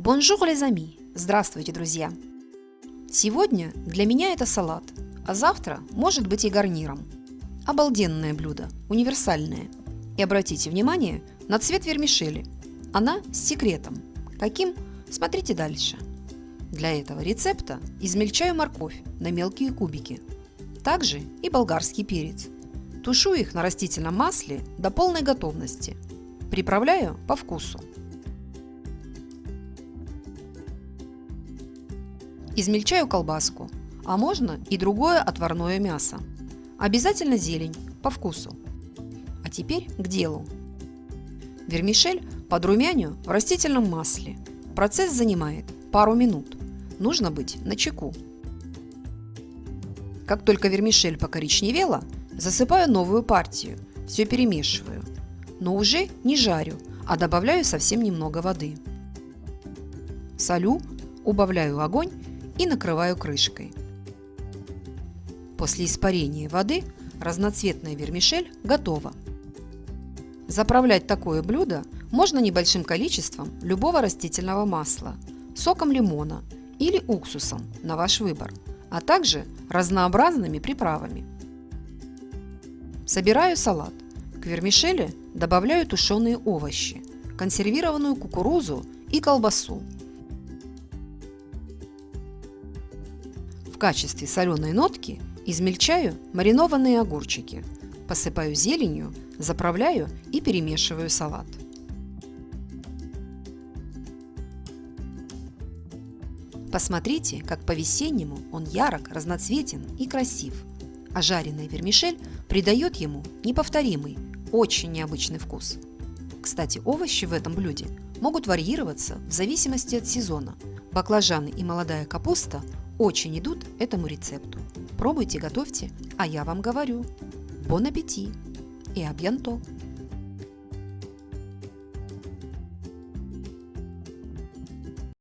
Bonjour, les amis! Здравствуйте, друзья! Сегодня для меня это салат, а завтра может быть и гарниром. Обалденное блюдо, универсальное. И обратите внимание на цвет вермишели. Она с секретом. Каким? Смотрите дальше. Для этого рецепта измельчаю морковь на мелкие кубики. Также и болгарский перец. Тушу их на растительном масле до полной готовности. Приправляю по вкусу. Измельчаю колбаску, а можно и другое отварное мясо. Обязательно зелень, по вкусу. А теперь к делу. Вермишель подрумяню в растительном масле. Процесс занимает пару минут. Нужно быть на чеку. Как только вермишель покоричневела, засыпаю новую партию, все перемешиваю. Но уже не жарю, а добавляю совсем немного воды. Солю, убавляю огонь и накрываю крышкой. После испарения воды разноцветная вермишель готова. Заправлять такое блюдо можно небольшим количеством любого растительного масла, соком лимона или уксусом на ваш выбор, а также разнообразными приправами. Собираю салат. К вермишели добавляю тушеные овощи, консервированную кукурузу и колбасу, качестве соленой нотки измельчаю маринованные огурчики, посыпаю зеленью, заправляю и перемешиваю салат. Посмотрите, как по-весеннему он ярок, разноцветен и красив. А жареная вермишель придает ему неповторимый, очень необычный вкус. Кстати, овощи в этом блюде могут варьироваться в зависимости от сезона. Баклажаны и молодая капуста очень идут этому рецепту. Пробуйте, готовьте, а я вам говорю. Бон аппетит и абьянто!